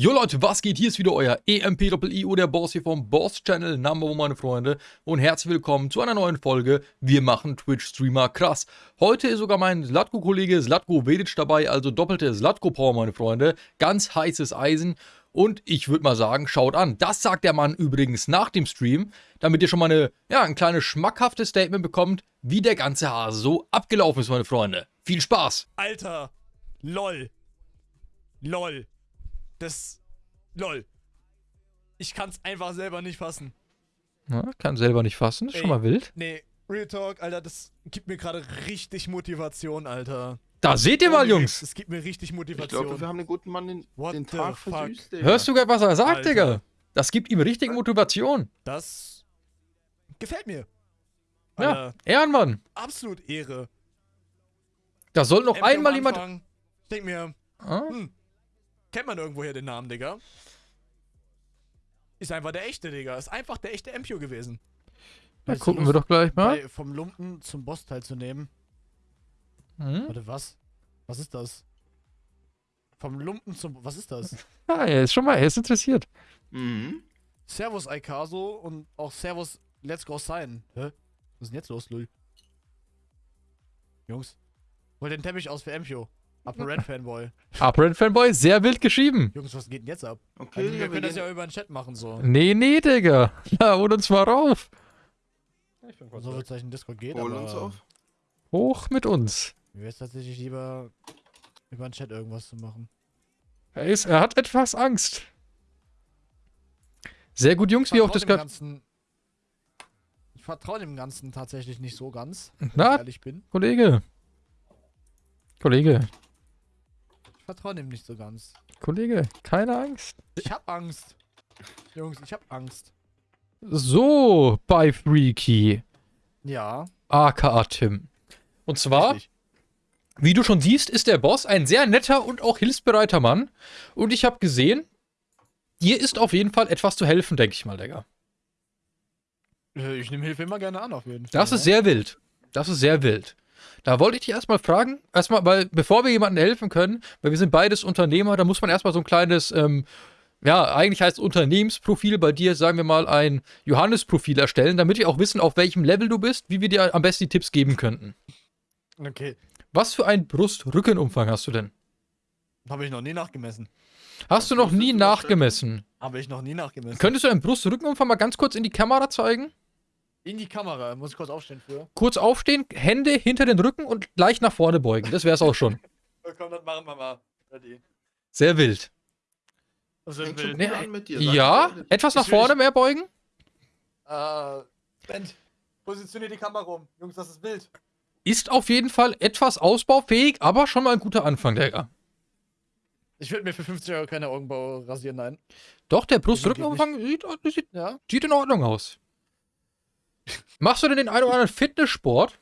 Jo Leute, was geht? Hier ist wieder euer EMPIO, der Boss hier vom Boss Channel, Number One, meine Freunde. Und herzlich willkommen zu einer neuen Folge. Wir machen Twitch-Streamer krass. Heute ist sogar mein Slatko-Kollege Slatko Vedic dabei, also doppelte Slatko-Power, meine Freunde. Ganz heißes Eisen. Und ich würde mal sagen, schaut an. Das sagt der Mann übrigens nach dem Stream, damit ihr schon mal eine, ja, ein kleines schmackhaftes Statement bekommt, wie der ganze Hase so abgelaufen ist, meine Freunde. Viel Spaß! Alter, lol. Lol. Das. Lol. Ich kann's einfach selber nicht fassen. Ja, kann selber nicht fassen, ist Ey. schon mal wild. Nee, Real Talk, Alter, das gibt mir gerade richtig Motivation, Alter. Da seht ihr mal, Ohne Jungs. Das gibt mir richtig Ich Motivation. glaube, wir haben den guten Mann den, What den the Tag fuck? versüßt, Digga. Hörst du gerade, was er sagt, Alter. Digga? Das gibt ihm richtig Motivation. das gefällt mir. Ja, Alter, Ehrenmann. absolut Ehre. Da soll noch am einmal jemand... Ich denk mir, Ah? hm, kennt man irgendwoher den Namen, Digga? Ist einfach der echte, Digga. Ist einfach der echte Empio gewesen. Da du, gucken wir Lust, doch gleich mal. bei, vom Lumpen zum Boss teilzunehmen. Hm? Warte, was? Was ist das? Vom Lumpen zum. Was ist das? Ah, er ist schon mal, er ist interessiert. Mhm. Servus Aikaso und auch Servus Let's Go Sign. Hä? Was ist denn jetzt los, Lul? Jungs, hol den Teppich aus für Empio. Upper Red Fanboy. Upper Fanboy, sehr wild geschrieben. Jungs, was geht denn jetzt ab? Okay, Also, wir wir können das ja über den Chat machen, so. Nee, nee, Digga. Ja, hol uns mal rauf. So wird es gleich in Discord gehen, hol aber uns auf. Hoch mit uns. mir wäre es tatsächlich lieber, über den Chat irgendwas zu machen. Er, ist, er hat etwas Angst. Sehr gut, Jungs, wie auch das dem gerade... Ganzen. Ich vertraue dem Ganzen tatsächlich nicht so ganz, wenn ich Na, ehrlich bin. Kollege. Kollege. Vertraue dem nicht so ganz. Kollege, keine Angst. Ich hab Angst. Jungs, ich hab Angst. So, bei Freaky. Ja. aka Tim. Und zwar, richtig. wie du schon siehst, ist der Boss ein sehr netter und auch hilfsbereiter Mann. Und ich habe gesehen, dir ist auf jeden Fall etwas zu helfen, denke ich mal, Digga. Äh, Ich nehme Hilfe immer gerne an, auf jeden Fall. Das ist sehr wild. Das ist sehr wild. Da wollte ich dich erstmal fragen, erstmal, weil bevor wir jemandem helfen können, weil wir sind beides Unternehmer, da muss man erstmal so ein kleines, ähm, ja, eigentlich heißt Unternehmensprofil bei dir, sagen wir mal, ein Johannes-Profil erstellen, damit wir auch wissen, auf welchem Level du bist, wie wir dir am besten die Tipps geben könnten. Okay. Was für einen Brust-Rückenumfang hast du denn? Habe ich noch nie nachgemessen. Hast du noch nie nachgemessen? Habe ich noch nie nachgemessen. Könntest du deinen Brust-Rückenumfang mal ganz kurz in die Kamera zeigen? In die Kamera. Muss ich kurz aufstehen für. Kurz aufstehen, Hände hinter den Rücken und leicht nach vorne beugen. Das wär's auch schon. Komm, das machen wir mal. Ready. Sehr wild. Also, gut Nee, mit dir. Ja, etwas nach vorne mehr beugen. äh, Ben, positionier die Kamera rum. Jungs, das ist wild. Ist auf jeden Fall etwas ausbaufähig, aber schon mal ein guter Anfang, Digga. Ich würde mir für 50 Euro keine Augenbau rasieren, nein. Doch, der Brust-Rückenumfang sieht, sieht, Ja. sieht in Ordnung aus. Machst du denn den einen oder anderen Fitnesssport?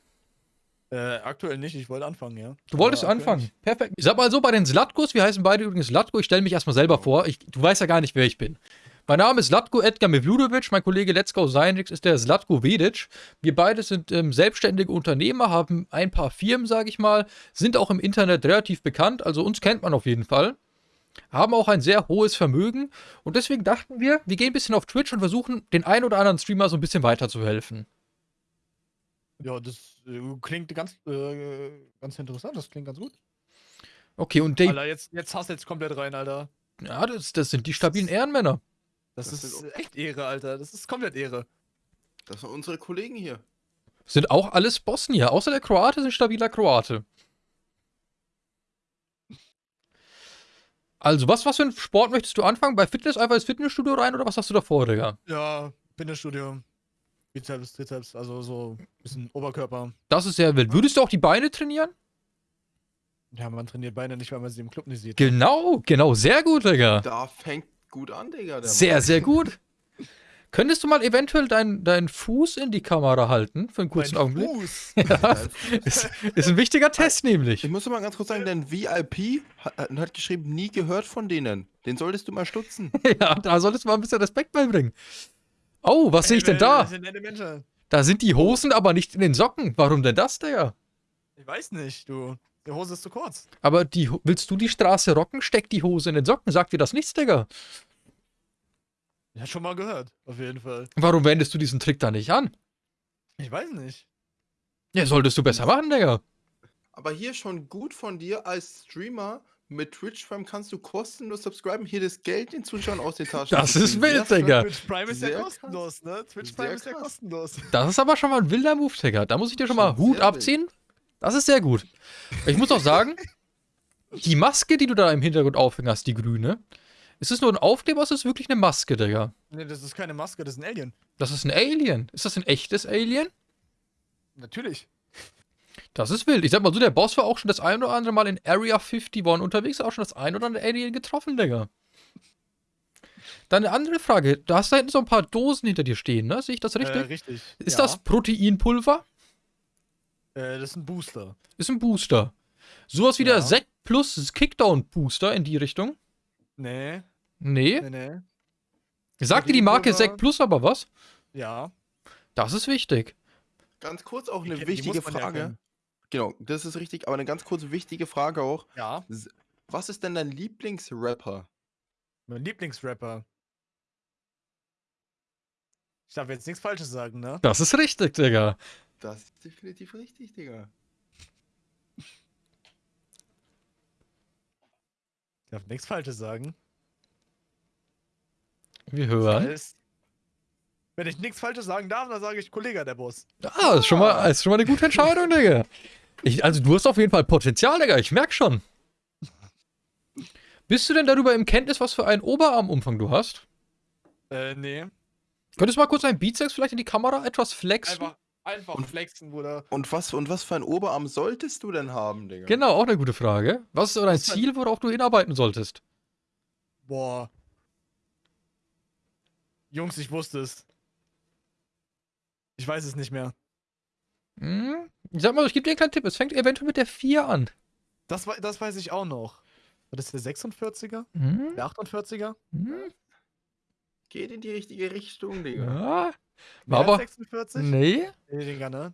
Äh, aktuell nicht. Ich wollte anfangen, ja. Du wolltest Aber anfangen. Perfekt. Ich sag mal so, bei den Slatkos, wir heißen beide übrigens Slatko, ich stelle mich erstmal selber vor. Ich, du weißt ja gar nicht, wer ich bin. Mein Name ist Slatko Edgar Mevludovic, mein Kollege Let's Go Seinrix ist der Slatko Vedic. Wir beide sind ähm, selbstständige Unternehmer, haben ein paar Firmen, sage ich mal, sind auch im Internet relativ bekannt, also uns kennt man auf jeden Fall. Haben auch ein sehr hohes Vermögen und deswegen dachten wir, wir gehen ein bisschen auf Twitch und versuchen, den einen oder anderen Streamer so ein bisschen weiterzuhelfen. Ja, das äh, klingt ganz, äh, ganz interessant. Das klingt ganz gut. Okay, und Dave, Alter, jetzt, jetzt hast du jetzt komplett rein, Alter. ja, das, das sind die stabilen Ehrenmänner. Das, Das ist echt Ehre, Alter. Das ist komplett Ehre. Das sind unsere Kollegen hier. Sind auch alles Bosnier, außer der Kroate sind stabiler Kroate. Also, was, was für einen Sport möchtest du anfangen? Bei Fitness einfach ins Fitnessstudio rein oder was hast du da vor, Digga? Ja, Fitnessstudio. Bizeps, Trizeps, also so ein bisschen Oberkörper. Das ist sehr wild. Würdest du auch die Beine trainieren? Ja, man trainiert Beine nicht, weil man sie im Club nicht sieht. Genau, genau, sehr gut, Digga. Da fängt gut an, Digga. Der Sehr, Mann. sehr gut. Könntest du mal eventuell deinen deinen Fuß in die Kamera halten für einen kurzen Mein Augenblick? Fuß. Ja, ist, ist ein wichtiger Test nämlich. Ich muss mal ganz kurz sagen, dein VIP hat, hat geschrieben, nie gehört von denen. Den solltest du mal stutzen. Ja, da solltest du mal ein bisschen Respekt beibringen. Oh, was sehe ich denn da? Das sind nette Menschen. Da sind die Hosen aber nicht in den Socken. Warum denn das, Digga? Ich weiß nicht, du. Die Hose ist zu kurz. Aber die, willst du die Straße rocken? Steck die Hose in den Socken. Sagt dir das nichts, Digga? Ja, schon mal gehört. Auf jeden Fall. Warum wendest du diesen Trick da nicht an? Ich weiß nicht. Ja, solltest du besser machen, Digga. Aber hier schon gut von dir als Streamer. Mit Twitch Prime kannst du kostenlos subscriben, hier das Geld den Zuschauern aus den Taschen. Das ist wild, Sehr Digga. Twitch Prime ist Sehr ja krass. kostenlos, ne? Twitch Sehr Prime ist ja krass. kostenlos. Das ist aber schon mal ein wilder Move, Digga. Da muss ich dir schon mal Hut sehr abziehen. Das ist sehr gut. Ich muss auch sagen, die Maske, die du da im Hintergrund aufhängen hast, die grüne, ist es nur ein Aufkleber oder ist es wirklich eine Maske, Digga? Ne, das ist keine Maske, das ist ein Alien. Das ist ein Alien. Ist das ein echtes Alien? Natürlich. Das ist wild. Ich sag mal so, der Boss war auch schon das ein oder andere Mal in Area 51 unterwegs, auch schon das ein oder andere Alien getroffen, Digga. Dann eine andere Frage. Du hast da hinten so ein paar Dosen hinter dir stehen, ne? Sehe ich das richtig? Äh, richtig. ist ja. das Proteinpulver? Äh, das ist ein Booster. Ist ein Booster. Sowas wie der Ja. Sekt Plus Kickdown Booster in die Richtung? Nee, Nee. nee, nee. Sagt dir die Marke. Sekt Plus aber was? Ja. Das ist wichtig. Ganz kurz auch eine die wichtige ja Frage. kennen. genau, das ist richtig, aber eine ganz kurze wichtige Frage auch. Ja. Was ist denn dein Lieblingsrapper? Mein Lieblingsrapper. Ich darf jetzt nichts Falsches sagen, ne? Das ist richtig, Digga. Das ist definitiv richtig, Digga. Ich darf nichts Falsches sagen. Wir Das hören. heißt, wenn ich nichts Falsches sagen darf, dann sage ich Kollege der Boss. Ah, ist schon mal, ist schon mal eine gute Entscheidung, Digga. Ich, also du hast auf jeden Fall Potenzial, Digga. Ich merk schon. Bist du denn darüber im Kenntnis, was für einen Oberarmumfang du hast? Äh, nee. Könntest du mal kurz deinen Bizeps vielleicht in die Kamera etwas flexen? Einfach, einfach flexen, Bruder. Und was, und was für ein Oberarm solltest du denn haben, Digga? Genau, auch eine gute Frage. Was ist so dein Ziel, worauf du hinarbeiten solltest? Boah. Jungs, ich wusste es. Ich weiß es nicht mehr. Hm? Ich sag mal, ich gebe dir einen kleinen Tipp. Es fängt eventuell mit der 4 an. Das, das weiß ich auch noch. War das der 46er? Hm? Der 48er? Hm? Geht in die richtige Richtung, Digga. Ja. Mehr Aber- als 46? Nee. Nee, Digga, ne?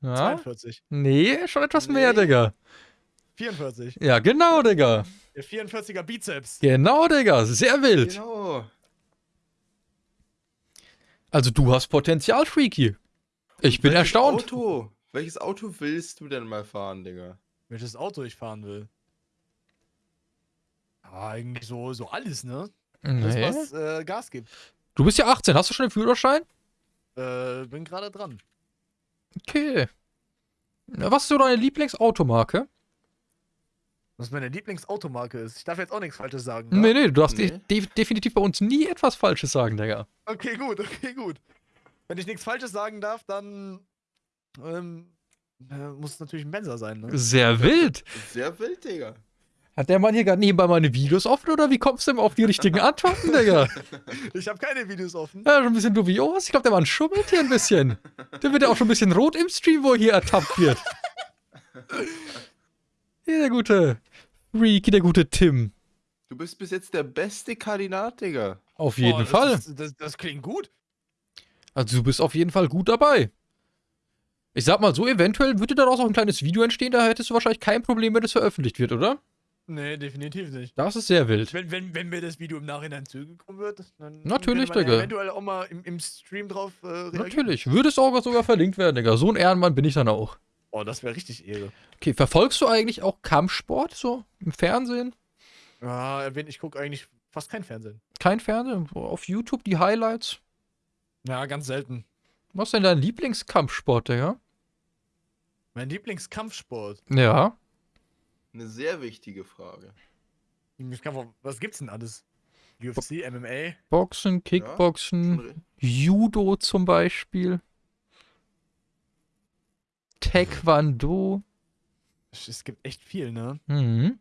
Ja. 42. Nee, schon etwas mehr, Nee. Digga. 44. Ja, genau, Digga. Der 44er Bizeps. Genau, Digga. Sehr wild. Genau. Also du hast Potenzial, Freaky. Ich bin Welches erstaunt. Auto? Welches Auto willst du denn mal fahren, Digga? Welches Auto ich fahren will. Ja, eigentlich so, so alles, ne? Alles, Nee. was äh, Gas gibt. Du bist ja 18. Hast du schon den Führerschein? Äh, bin gerade dran. Okay. Was ist so deine Lieblingsautomarke? Was meine Lieblingsautomarke ist. Ich darf jetzt auch nichts Falsches sagen. Nee, nee, du darfst Nee. de de definitiv bei uns nie etwas Falsches sagen, Digga. Okay, gut, okay, gut. Wenn ich nichts Falsches sagen darf, dann ähm, äh, muss es natürlich ein Benzer sein, ne? Sehr wild. Sehr wild, Digga. Hat der Mann hier gerade nebenbei meine Videos offen oder wie kommst du denn auf die richtigen Antworten, Digga? Ich habe keine Videos offen. Ja, schon ein bisschen dubios. Ich glaube, der Mann schummelt hier ein bisschen. Der wird ja auch schon ein bisschen rot im Stream, wo er hier ertappt wird. Hier der gute Freaky, der gute Tim. Du bist bis jetzt der beste Kandidat, Digga. Auf jeden Boah, das Fall. ist- Das, das klingt gut. Also du bist auf jeden Fall gut dabei. Ich sag mal so, eventuell würde daraus auch ein kleines Video entstehen, da hättest du wahrscheinlich kein Problem, wenn es veröffentlicht wird, oder? Nee, definitiv nicht. Das ist sehr wild. Wenn, wenn, wenn mir das Video im Nachhinein zugekommen wird, dann Natürlich, man ja eventuell auch mal im, im Stream drauf äh, reagieren. Natürlich. Würde es auch sogar verlinkt werden, Digga. So ein Ehrenmann bin ich dann auch. Oh, das wäre richtig Ehre. Okay, verfolgst du eigentlich auch Kampfsport so im Fernsehen? Ja, erwähnt, ich gucke eigentlich fast kein Fernsehen. Kein Fernsehen? Auf YouTube die Highlights? Ja, ganz selten. Was ist denn dein Lieblingskampfsport, Digga? Mein Lieblingskampfsport. Ja. Eine sehr wichtige Frage. Lieblingskampf- Was gibt's denn alles? UFC, MMA? Boxen, Kickboxen, re- Judo zum Beispiel. Taekwondo. Es gibt echt viel, ne? Mhm.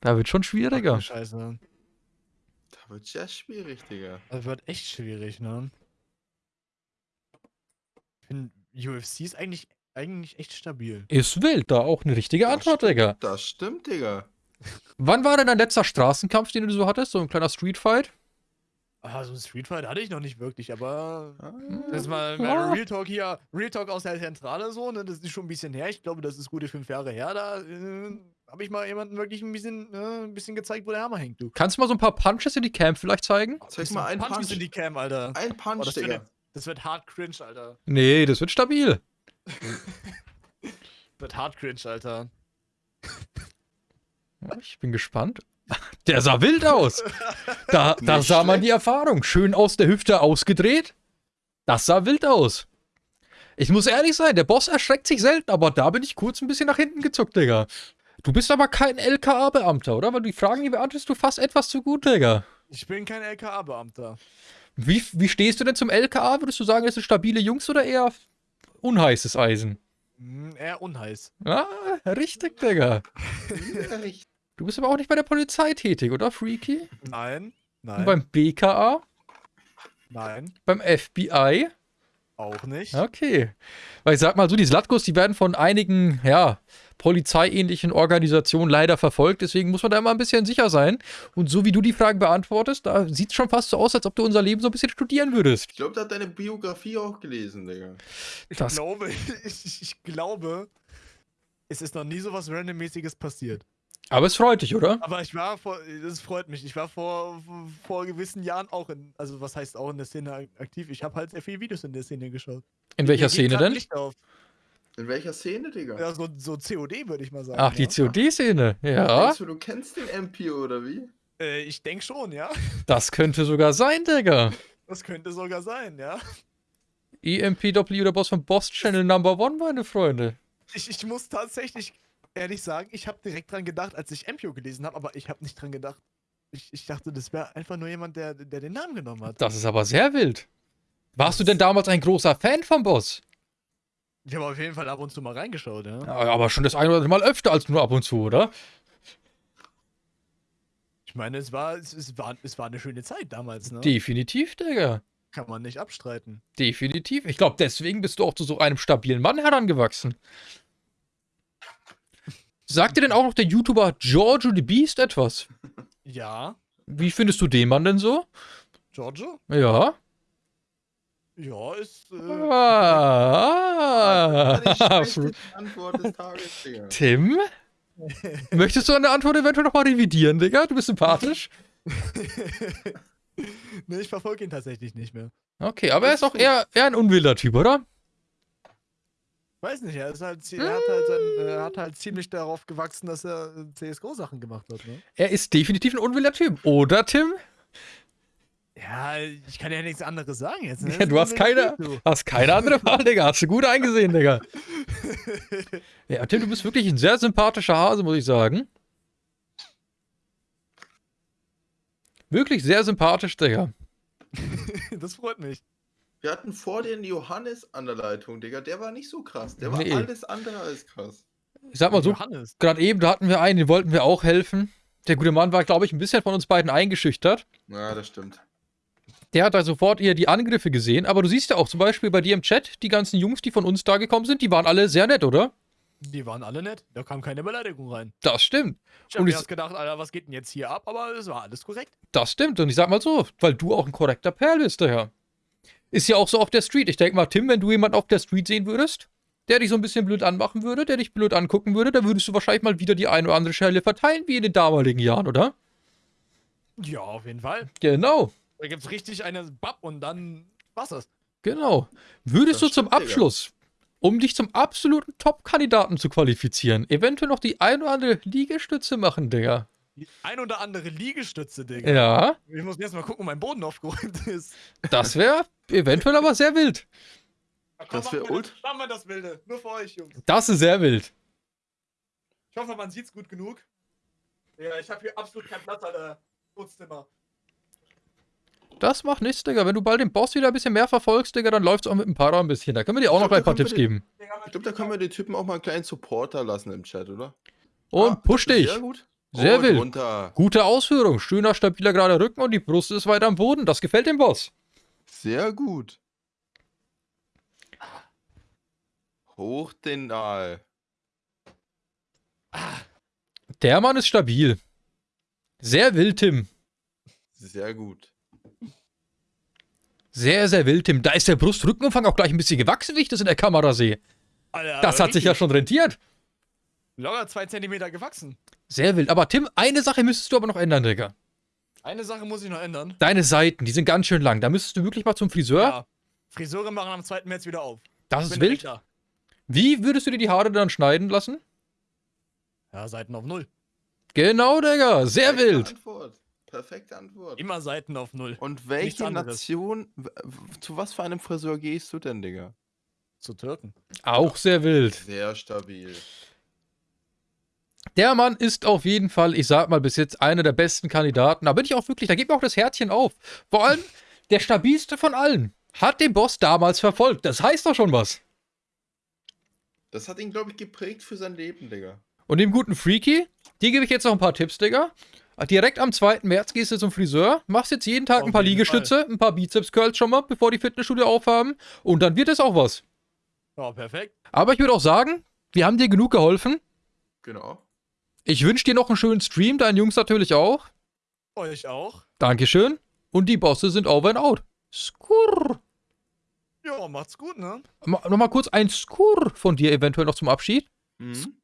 Da wird schon Ach, schwieriger. du Scheiße. Da wird ja schwierig, Digga. Das wird echt schwierig, ne? Ich finde, UFC ist eigentlich, eigentlich echt stabil. Ist wild, da auch eine richtige Das Antwort, stimmt. Digga. Das stimmt, Digga. Wann war denn dein letzter Straßenkampf, den du so hattest? So ein kleiner Streetfight? Ah, so ein Street Fight hatte ich noch nicht wirklich, aber Ah, das ist mal, Ja. Real Talk hier, Real Talk aus der Zentrale so, ne, das ist schon ein bisschen her. Ich glaube, das ist gute fünf Jahre her. Da äh, habe ich mal jemanden wirklich ein bisschen, äh, ein bisschen gezeigt, wo der Hammer hängt, du. Kannst du mal so ein paar Punches in die Cam vielleicht zeigen? Zeig mal einen Punch Punch. in die Cam, Alter. Ein Oh, Punch, das, Digga. wird, das wird hart cringe, Alter. Nee, das wird stabil. Wird hart cringe, Alter. Ja, Ich bin gespannt. Der sah wild aus. Da, da sah man die Erfahrung. Schön aus der Hüfte ausgedreht. Das sah wild aus. Ich muss ehrlich sein, der Boss erschreckt sich selten, aber da bin ich kurz ein bisschen nach hinten gezuckt, Digga. Du bist aber kein LKA-Beamter, oder? Weil die Fragen, die beantwortest du fast etwas zu gut, Digga. Ich bin kein LKA-Beamter. Wie, wie stehst du denn zum LKA? Würdest du sagen, das sind stabile Jungs oder eher unheißes Eisen? Hm, eher unheiß. Ah, richtig, Digga. Du bist aber auch nicht bei der Polizei tätig, oder, Freaky? Nein, Und nein, beim BKA? nein, Beim FBI? Auch nicht. Okay. Weil ich sag mal so, die Slatkos, die werden von einigen, ja, polizeiähnlichen Organisationen leider verfolgt. Deswegen muss man da immer ein bisschen sicher sein. Und so wie du die Fragen beantwortest, da sieht es schon fast so aus, als ob du unser Leben so ein bisschen studieren würdest. Ich glaube, der hat deine Biografie auch gelesen, Digga. Ich Das- glaube, ich, ich glaube, es ist noch nie so was Randommäßiges passiert. Aber es freut dich, oder? Aber ich war vor, das freut mich, ich war vor, vor gewissen Jahren auch in, also was heißt auch in der Szene ak- aktiv. Ich habe halt sehr viele Videos in der Szene geschaut. In welcher Mir Szene denn? In welcher Szene, Digga? Ja, so, so COD würde ich mal sagen. Ach, die ja. COD-Szene. Ja, Denkst du, du kennst den MPO oder wie? Äh, ich denke schon, ja. das könnte sogar sein, Digga. Das könnte sogar sein, ja. EMPW, der Boss von Boss Channel Number One, meine Freunde. Ich, ich muss tatsächlich ehrlich sagen, ich habe direkt dran gedacht, als ich MPO gelesen habe, aber ich habe nicht dran gedacht. Ich, ich dachte, das wäre einfach nur jemand, der, der den Namen genommen hat. Das ist aber sehr wild. Warst du denn damals ein großer Fan vom Boss? Ich habe auf jeden Fall ab und zu mal reingeschaut, ja. Ja, aber schon das ein oder andere Mal öfter als nur ab und zu, oder? Ich meine, es war, es, es war, es war eine schöne Zeit damals, ne? Definitiv, Digga. Kann man nicht abstreiten. Definitiv. Ich glaube, deswegen bist du auch zu so einem stabilen Mann herangewachsen. Sagt dir denn auch noch der YouTuber Giorgio the Beast etwas? Ja, Wie findest du den Mann denn so? Giorgio? Ja. Ja, ist. Äh, Ah. Schlechteste Antwort des Tages, Digga. Tim? Möchtest du eine Antwort eventuell nochmal revidieren, Digga? Du bist sympathisch. ne, ich verfolge ihn tatsächlich nicht mehr. Okay, aber er ist auch eher, eher ein unwilder Typ, oder? Weiß nicht, er, ist halt, er, hat halt sein, er hat halt ziemlich darauf gewachsen, dass er äh, CSGO-Sachen gemacht hat, ne? Er ist definitiv ein unwilder Typ, oder Tim? Ja, ich kann ja nichts anderes sagen jetzt. Ne? Ja, du hast keine, hast keine andere Wahl, Digga. Hast du gut eingesehen, Digga. Ja, Tim, du bist wirklich ein sehr sympathischer Hase, muss ich sagen. Wirklich sehr sympathisch, Digga. das freut mich. Wir hatten vor den Johannes an der Leitung, Digga. Der war nicht so krass. Der war Nee. alles andere als krass. Ich sag mal so, Johannes. gerade eben, da hatten wir einen, den wollten wir auch helfen. Der gute Mann war, glaube ich, ein bisschen von uns beiden eingeschüchtert. Ja, das stimmt. Der hat da sofort eher die Angriffe gesehen. Aber du siehst ja auch zum Beispiel bei dir im Chat, die ganzen Jungs, die von uns da gekommen sind, die waren alle sehr nett, oder? Die waren alle nett. Da kam keine Beleidigung rein. Das stimmt. Ich habe Und mir ich- erst gedacht, Alter, was geht denn jetzt hier ab? Aber es war alles korrekt. Das stimmt. Und ich sag mal so, weil du auch ein korrekter Perl bist, daher. Ist ja auch so auf der Street. Ich denke mal, Tim, wenn du jemanden auf der Street sehen würdest, der dich so ein bisschen blöd anmachen würde, der dich blöd angucken würde, dann würdest du wahrscheinlich mal wieder die eine oder andere Schelle verteilen, wie in den damaligen Jahren, oder? Ja, auf jeden Fall. Genau. Da gibt's richtig eine Bab und dann war's das. Genau. Würdest Das du zum. Abschluss, um dich zum absoluten Top-Kandidaten zu qualifizieren, eventuell noch die ein oder andere Liegestütze machen, Digga? Die ein oder andere Liegestütze, Digga. Ja, Ich muss jetzt mal gucken, ob mein Boden aufgeräumt ist. das wäre eventuell aber sehr wild. Das wär ult- Machen wir das Wilde. Nur für euch, Jungs. Das ist sehr wild. Ich hoffe, man sieht's gut genug. Ja, ich habe hier absolut keinen Platz, Alter. Wohnzimmer. Das macht nichts, Digga. Wenn du bald den Boss wieder ein bisschen mehr verfolgst, Digga, dann läuft's auch mit dem Para ein bisschen. Da können wir dir auch Ich noch glaub, ein paar Tipps wir geben. Ich glaube, da können wir den Typen auch mal einen kleinen Supporter lassen im Chat, oder? Und Ah, push dich. Sehr gut. Sehr wild. Runter. Gute Ausführung. Schöner, stabiler, gerader Rücken und die Brust ist weiter am Boden. Das gefällt dem Boss. Sehr gut. Hoch den Aal. Der Mann ist stabil. Sehr wild, Tim. Sehr gut. Sehr, sehr wild, Tim. Da ist der Brustrückenumfang auch gleich ein bisschen gewachsen, wie ich das in der Kamera sehe. Alter, Das hat sich ja richtig. schon rentiert. Locker zwei Zentimeter gewachsen. Sehr wild. Aber Tim, eine Sache müsstest du aber noch ändern, Digga. Eine Sache muss ich noch ändern. Deine Seiten, die sind ganz schön lang. Da müsstest du wirklich mal zum Friseur. Ja. Friseure machen am 2. März wieder auf. Das Ich ist wild. da. Wie würdest du dir die Haare dann schneiden lassen? Ja, Seiten auf Null. Genau, Digga. Sehr Perfekte wild. Antwort. Perfekte Antwort. Immer Seiten auf Null. Und welche. Nation, zu was für einem Friseur gehst du denn, Digga? Zu Türken. Auch sehr wild. Sehr stabil. Der Mann ist auf jeden Fall, ich sag mal, bis jetzt einer der besten Kandidaten. Da bin ich auch wirklich, da geht mir auch das Herzchen auf. Vor allem der stabilste von allen. Hat den Boss damals verfolgt. Das heißt doch schon was. Das hat ihn, glaube ich, geprägt für sein Leben, Digga. Und dem guten Freaky, dir gebe ich jetzt noch ein paar Tipps, Digga. Direkt am 2. März gehst du zum Friseur, machst jetzt jeden Tag Auf ein paar Liegestütze, ein paar Bizeps-Curls schon mal, bevor die Fitnessstudio aufhaben. Und dann wird es auch was. Ja, perfekt. Aber ich würde auch sagen, wir haben dir genug geholfen. Genau. Ich wünsche dir noch einen schönen Stream, deinen Jungs natürlich auch. Euch auch. Dankeschön. Und die Bosse sind over and out. Skurr. Ja, macht's gut, ne? Ma- Nochmal kurz ein Skurr von dir eventuell noch zum Abschied. Mhm.